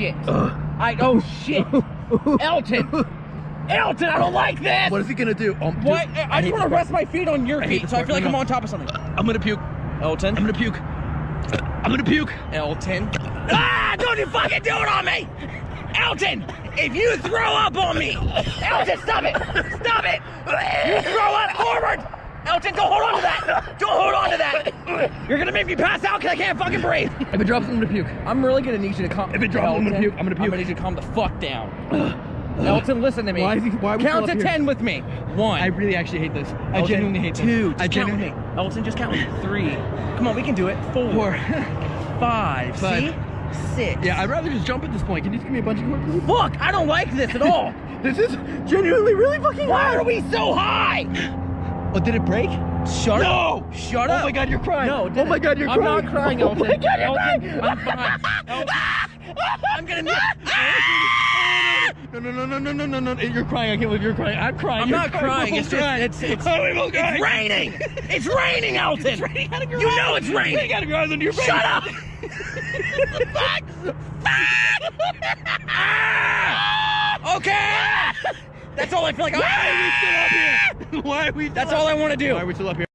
shit. I oh shit. Elton. Elton, I don't like this. What is he gonna do? Oh, dude, What? I, I just want to rest my feet on your I feet, so I feel like part. I'm No, on top of something. I'm gonna puke. Elton. I'm gonna puke. I'm gonna puke. Elton. Ah! Don't you fucking do it on me! Elton! If you throw up on me! Elton, stop it! Stop it! You throw up forward! Elton, don't hold on to that! Don't hold on to that! You're gonna make me pass out because I can't fucking breathe! If it drops, I'm gonna puke. I'm really gonna need you to calm. If it drops, I'm gonna puke. I'm gonna I'm puke. gonna need you to calm the fuck down. Elton, listen to me. Why is he- why Count to here? ten with me. One. I really actually hate this. I genuinely hate this. two. I Just count with genuinely. me. Elton, just count with me. Three. Come on, we can do it. Four. Four. Five. Five. See? Six. yeah, I'd rather just jump at this point. Can you just give me a bunch of cord, please? Fuck! I don't like this at all. This is genuinely really fucking Why hard. are we so high? Oh, did it break? Shut No! up. Shut up. Oh my god, you're crying. No, it Oh my god, you're crying. I'm not crying, Oh Elton. my god, you're crying. I'm fine. Elton, I'm gonna need. No, no, no, no, no, no, no, no. You're crying. I can't believe you're crying. I'm crying. I'm You're not crying. We're It's just crying. it's it's Oh, both crying. it's raining. It's raining, Elton. It's raining out of your You eyes. know it's raining. Raining out of your eyes on your face. Shut up. Fuck. Ah! Okay. That's all I feel like. Ah! Why are we still up here? Why are we? That's all I want to do. Why are we still up here?